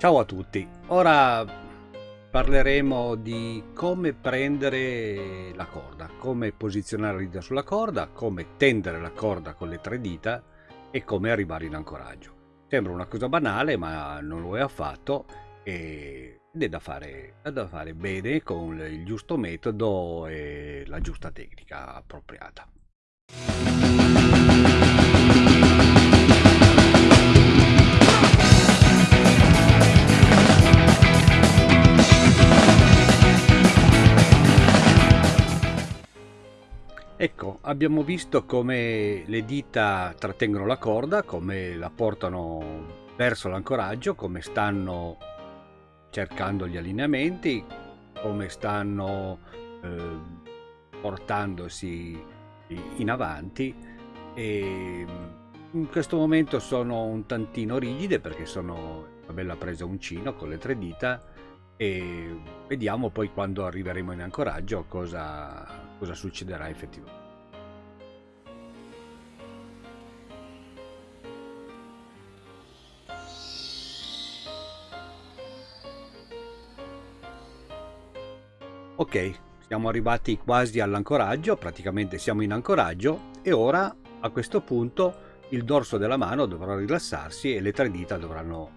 Ciao a tutti, ora parleremo di come prendere la corda, come posizionare la dita sulla corda, come tendere la corda con le tre dita e come arrivare in ancoraggio. Sembra una cosa banale ma non lo è affatto ed è da fare, è da fare bene con il giusto metodo e la giusta tecnica appropriata. Ecco, abbiamo visto come le dita trattengono la corda, come la portano verso l'ancoraggio, come stanno cercando gli allineamenti, come stanno eh, portandosi in avanti. E in questo momento sono un tantino rigide perché sono una bella presa uncino con le tre dita e vediamo poi quando arriveremo in ancoraggio cosa cosa succederà effettivamente. Ok, siamo arrivati quasi all'ancoraggio, praticamente siamo in ancoraggio e ora a questo punto il dorso della mano dovrà rilassarsi e le tre dita dovranno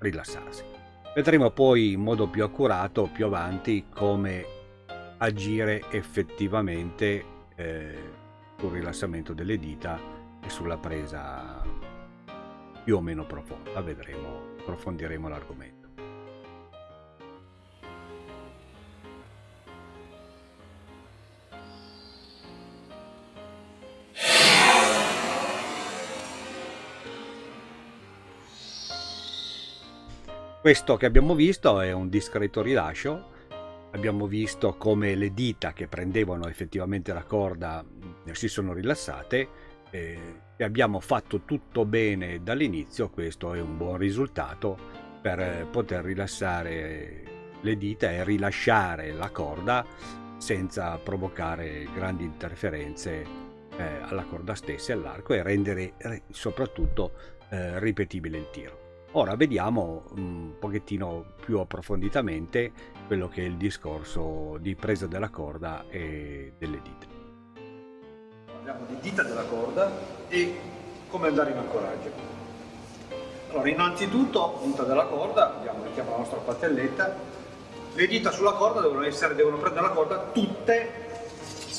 rilassarsi. Vedremo poi in modo più accurato più avanti come agire effettivamente eh, sul rilassamento delle dita e sulla presa più o meno profonda. Vedremo, approfondiremo l'argomento. Questo che abbiamo visto è un discreto rilascio abbiamo visto come le dita che prendevano effettivamente la corda si sono rilassate eh, e abbiamo fatto tutto bene dall'inizio questo è un buon risultato per poter rilassare le dita e rilasciare la corda senza provocare grandi interferenze eh, alla corda stessa e all'arco e rendere soprattutto eh, ripetibile il tiro. Ora vediamo un pochettino più approfonditamente quello che è il discorso di presa della corda e delle dita. Parliamo di dita della corda e come andare in ancoraggio. Allora, innanzitutto, dita della corda, abbiamo mettiamo la nostra patelletta, le dita sulla corda devono, essere, devono prendere la corda tutte,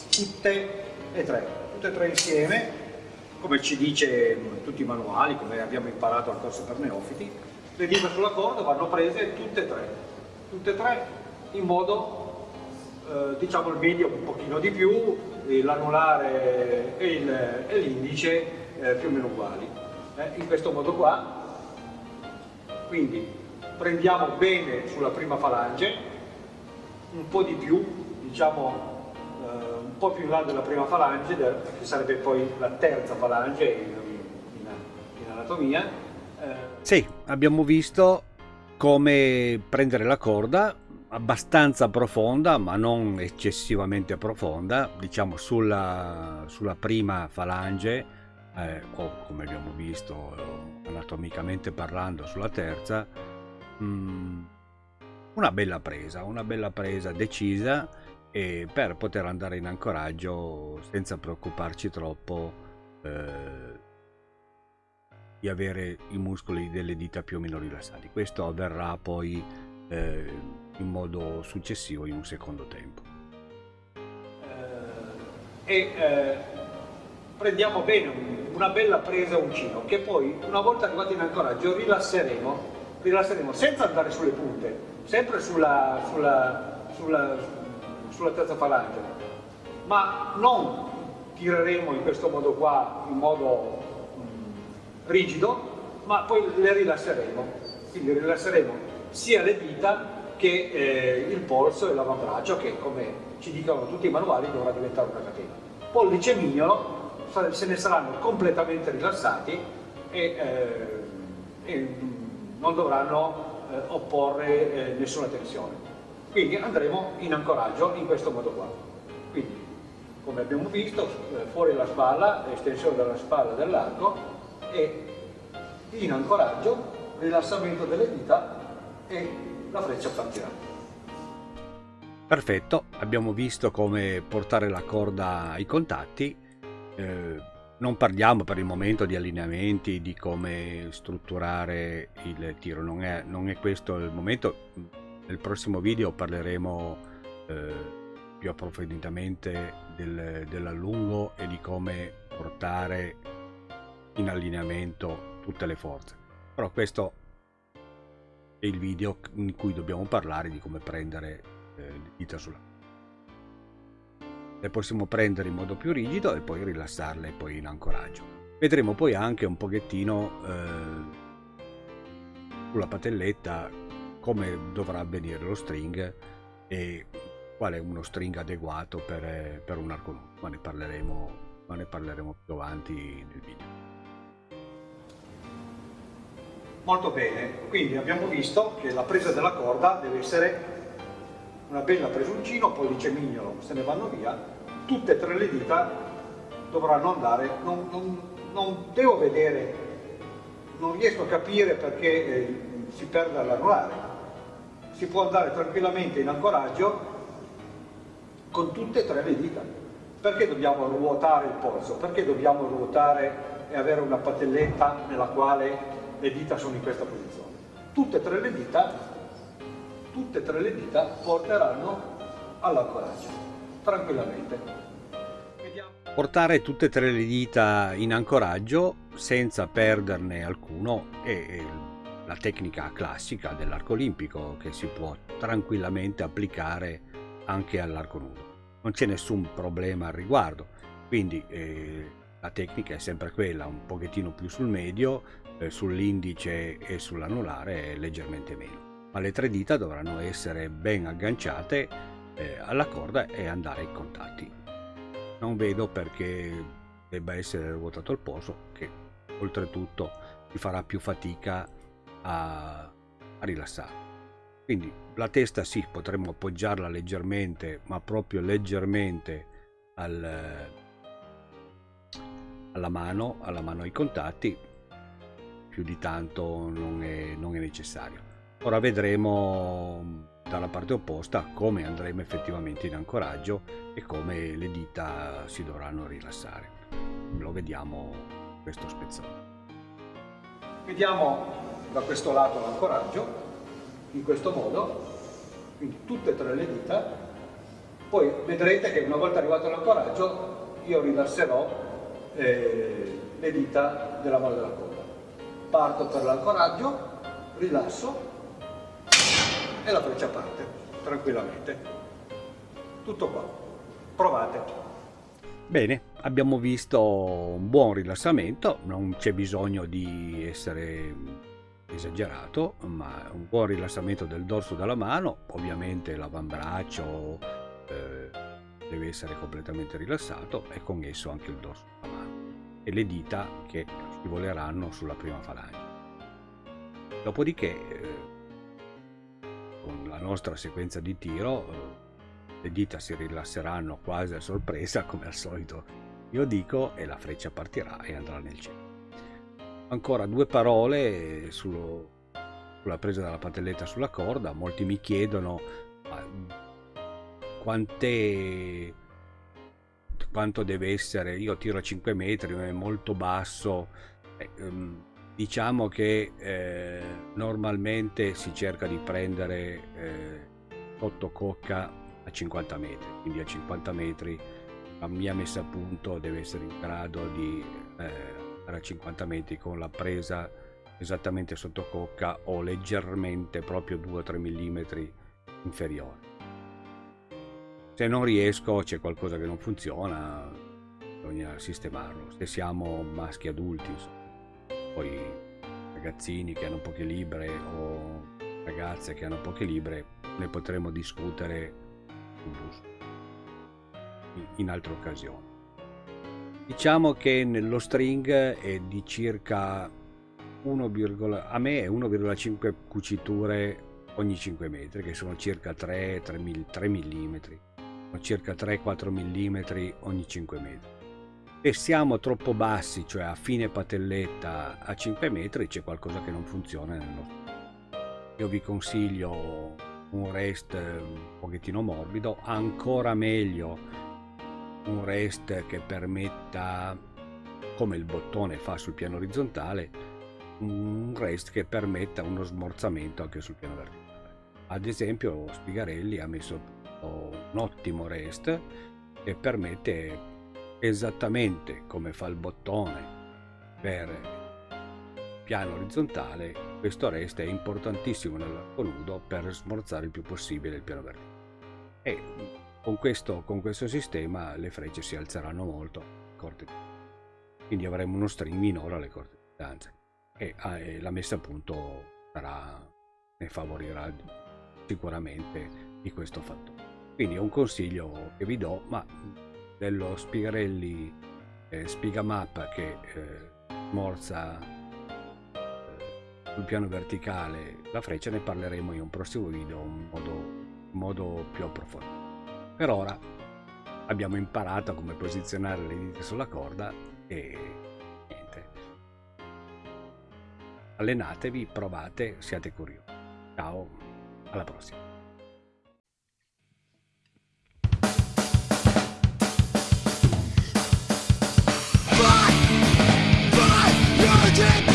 tutte e tre, tutte e tre insieme, come ci dice tutti i manuali, come abbiamo imparato al corso per neofiti, le dita sulla corda vanno prese tutte e tre, tutte e tre in modo, eh, diciamo il medio un pochino di più, l'anulare e l'indice eh, più o meno uguali. Eh, in questo modo qua, quindi prendiamo bene sulla prima falange, un po' di più, diciamo un po' più in là della prima falange, che sarebbe poi la terza falange in, in, in anatomia. Eh. Sì, abbiamo visto come prendere la corda abbastanza profonda ma non eccessivamente profonda diciamo sulla, sulla prima falange eh, o come abbiamo visto anatomicamente parlando sulla terza mh, mm, una bella presa una bella presa decisa e per poter andare in ancoraggio senza preoccuparci troppo eh, di avere i muscoli delle dita più o meno rilassati questo avverrà poi eh, in modo successivo in un secondo tempo. Eh, e eh, prendiamo bene una bella presa uncino che poi una volta arrivati in ancoraggio rilasseremo, rilasseremo senza andare sulle punte, sempre sulla, sulla, sulla, sulla terza falange, ma non tireremo in questo modo qua, in modo mm, rigido, ma poi le rilasseremo. Quindi rilasseremo sia le dita che eh, il polso e l'avambraccio che come ci dicono tutti i manuali dovrà diventare una catena. Pollice e mignolo se ne saranno completamente rilassati e, eh, e non dovranno eh, opporre eh, nessuna tensione. Quindi andremo in ancoraggio in questo modo qua. Quindi, come abbiamo visto, eh, fuori la spalla, estensione della spalla dell'arco e in ancoraggio, rilassamento delle dita e la freccia partirà. Perfetto, abbiamo visto come portare la corda ai contatti. Eh, non parliamo per il momento di allineamenti, di come strutturare il tiro, non è, non è questo il momento. Nel prossimo video parleremo eh, più approfonditamente del, dell'allungo e di come portare in allineamento tutte le forze. Però questo è il video in cui dobbiamo parlare di come prendere eh, le dita sulla le possiamo prendere in modo più rigido e poi rilassarle poi in ancoraggio. Vedremo poi anche un pochettino eh, sulla patelletta come dovrà avvenire lo string e qual è uno string adeguato per, per un arco nudo, ma ne parleremo, ma ne parleremo più avanti nel video. Molto bene, quindi abbiamo visto che la presa della corda deve essere una bella presuncino, pollice mignolo, se ne vanno via, tutte e tre le dita dovranno andare, non, non, non devo vedere, non riesco a capire perché eh, si perde l'anulare, si può andare tranquillamente in ancoraggio con tutte e tre le dita. Perché dobbiamo ruotare il polso? Perché dobbiamo ruotare e avere una patelletta nella quale le dita sono in questa posizione. Tutte e tre le dita, tutte e tre le dita porteranno all'ancoraggio, tranquillamente. Portare tutte e tre le dita in ancoraggio senza perderne alcuno è la tecnica classica dell'arco olimpico che si può tranquillamente applicare anche all'arco nudo. Non c'è nessun problema al riguardo, quindi eh, la tecnica è sempre quella, un pochettino più sul medio, eh, sull'indice e sull'anulare leggermente meno. Ma le tre dita dovranno essere ben agganciate eh, alla corda e andare ai contatti. Non vedo perché debba essere ruotato il polso, che oltretutto ti farà più fatica a, a rilassare. Quindi la testa sì, potremmo appoggiarla leggermente, ma proprio leggermente al, alla mano, alla mano ai contatti, più di tanto non è, non è necessario. Ora vedremo dalla parte opposta come andremo effettivamente in ancoraggio e come le dita si dovranno rilassare. Lo vediamo questo spezzone. Vediamo da questo lato l'ancoraggio, in questo modo, quindi tutte e tre le dita, poi vedrete che una volta arrivato all'ancoraggio io rilasserò eh, le dita della mano della coda. Parto per l'ancoraggio, rilasso e la freccia parte tranquillamente. Tutto qua. Provate. Bene, abbiamo visto un buon rilassamento, non c'è bisogno di essere esagerato, ma un buon rilassamento del dorso della mano, ovviamente l'avambraccio eh, deve essere completamente rilassato e con esso anche il dorso della mano e le dita che scivoleranno sulla prima falange. Dopodiché, eh, con la nostra sequenza di tiro, eh, le dita si rilasseranno quasi a sorpresa, come al solito io dico, e la freccia partirà e andrà nel cielo. Ancora due parole sullo, sulla presa della patelletta sulla corda. Molti mi chiedono quante quanto deve essere, io tiro a 5 metri, è molto basso, eh, ehm, diciamo che eh, normalmente si cerca di prendere eh, sotto cocca a 50 metri, quindi a 50 metri la mia messa a punto deve essere in grado di eh, a 50 metri con la presa esattamente sotto cocca o leggermente proprio 2-3 mm inferiore se non riesco c'è qualcosa che non funziona bisogna sistemarlo se siamo maschi adulti insomma. poi ragazzini che hanno poche libre o ragazze che hanno poche libre ne potremo discutere in altre occasioni diciamo che nello string è di circa 1, a me è 1,5 cuciture ogni 5 metri che sono circa 3, 3, 3 mm circa 3-4 mm ogni 5 metri. Se siamo troppo bassi, cioè a fine patelletta a 5 metri, c'è qualcosa che non funziona nel nostro io vi consiglio un rest un pochettino morbido, ancora meglio un rest che permetta, come il bottone fa sul piano orizzontale, un rest che permetta uno smorzamento anche sul piano verticale. Ad esempio Spigarelli ha messo un ottimo rest che permette esattamente come fa il bottone per piano orizzontale, questo rest è importantissimo nell'arco nudo per smorzare il più possibile il piano verticale. E con questo, con questo sistema le frecce si alzeranno molto, corte. quindi avremo uno string minore alle corte distanze e, ah, e la messa a punto sarà, ne favorirà sicuramente di questo fattore. Quindi è un consiglio che vi do, ma dello Spigarelli eh, Spigamap che eh, morza eh, sul piano verticale la freccia ne parleremo in un prossimo video in modo, in modo più approfondito per ora abbiamo imparato come posizionare le dita sulla corda e niente. Allenatevi, provate, siate curiosi. Ciao, alla prossima. Fight!